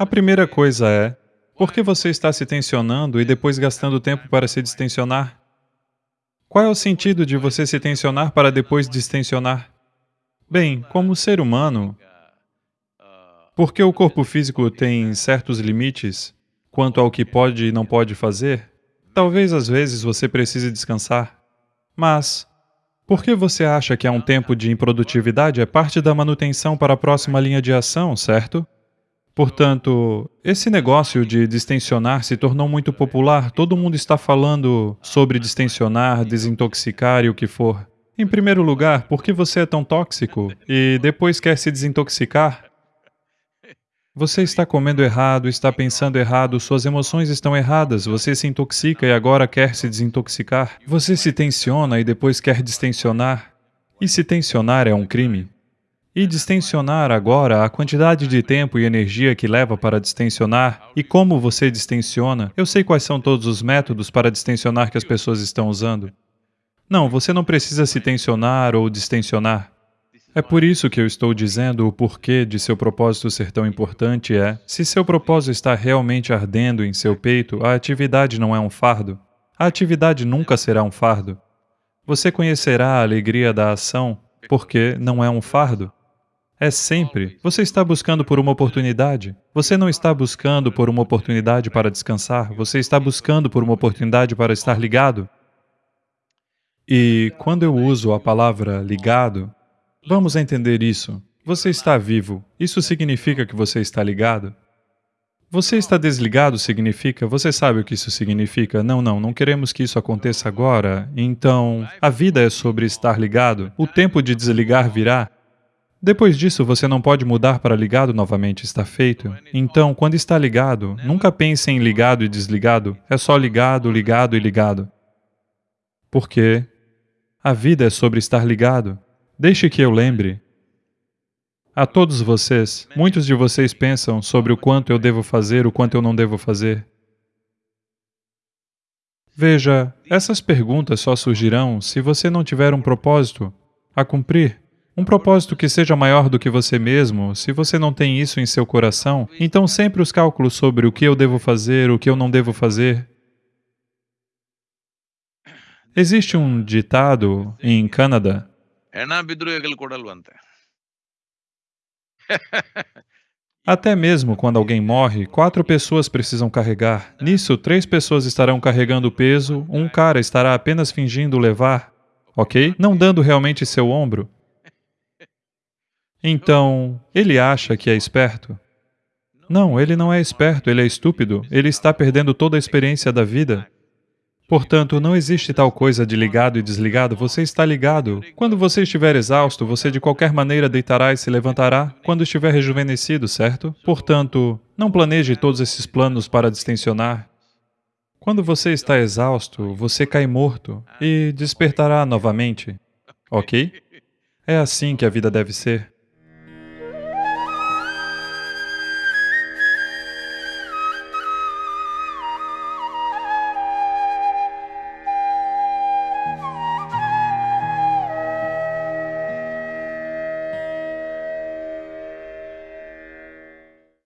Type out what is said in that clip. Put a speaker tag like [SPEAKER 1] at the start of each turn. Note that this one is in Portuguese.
[SPEAKER 1] A primeira coisa é, por que você está se tensionando e depois gastando tempo para se distensionar? Qual é o sentido de você se tensionar para depois distensionar? Bem, como ser humano, porque o corpo físico tem certos limites quanto ao que pode e não pode fazer, talvez às vezes você precise descansar. Mas, por que você acha que há um tempo de improdutividade é parte da manutenção para a próxima linha de ação, certo? Portanto, esse negócio de distensionar se tornou muito popular, todo mundo está falando sobre distensionar, desintoxicar e o que for. Em primeiro lugar, por que você é tão tóxico e depois quer se desintoxicar? Você está comendo errado, está pensando errado, suas emoções estão erradas, você se intoxica e agora quer se desintoxicar. Você se tensiona e depois quer distensionar. E se tensionar é um crime. E distensionar agora, a quantidade de tempo e energia que leva para distensionar e como você distensiona, eu sei quais são todos os métodos para distensionar que as pessoas estão usando. Não, você não precisa se tensionar ou distensionar. É por isso que eu estou dizendo o porquê de seu propósito ser tão importante é, se seu propósito está realmente ardendo em seu peito, a atividade não é um fardo. A atividade nunca será um fardo. Você conhecerá a alegria da ação porque não é um fardo. É sempre. Você está buscando por uma oportunidade. Você não está buscando por uma oportunidade para descansar, você está buscando por uma oportunidade para estar ligado. E quando eu uso a palavra ligado, vamos entender isso. Você está vivo, isso significa que você está ligado? Você está desligado significa, você sabe o que isso significa? Não, não, não queremos que isso aconteça agora. Então, a vida é sobre estar ligado. O tempo de desligar virá. Depois disso, você não pode mudar para ligado novamente, está feito. Então, quando está ligado, nunca pense em ligado e desligado, é só ligado, ligado e ligado. Porque a vida é sobre estar ligado. Deixe que eu lembre. A todos vocês, muitos de vocês pensam sobre o quanto eu devo fazer, o quanto eu não devo fazer. Veja, essas perguntas só surgirão se você não tiver um propósito a cumprir. Um propósito que seja maior do que você mesmo, se você não tem isso em seu coração, então sempre os cálculos sobre o que eu devo fazer, o que eu não devo fazer. Existe um ditado em Canadá. Até mesmo quando alguém morre, quatro pessoas precisam carregar. Nisso, três pessoas estarão carregando o peso, um cara estará apenas fingindo levar, ok? Não dando realmente seu ombro. Então, ele acha que é esperto? Não, ele não é esperto, ele é estúpido, ele está perdendo toda a experiência da vida. Portanto, não existe tal coisa de ligado e desligado, você está ligado. Quando você estiver exausto, você de qualquer maneira deitará e se levantará quando estiver rejuvenescido, certo? Portanto, não planeje todos esses planos para distensionar. Quando você está exausto, você cai morto e despertará novamente, ok? É assim que a vida deve ser.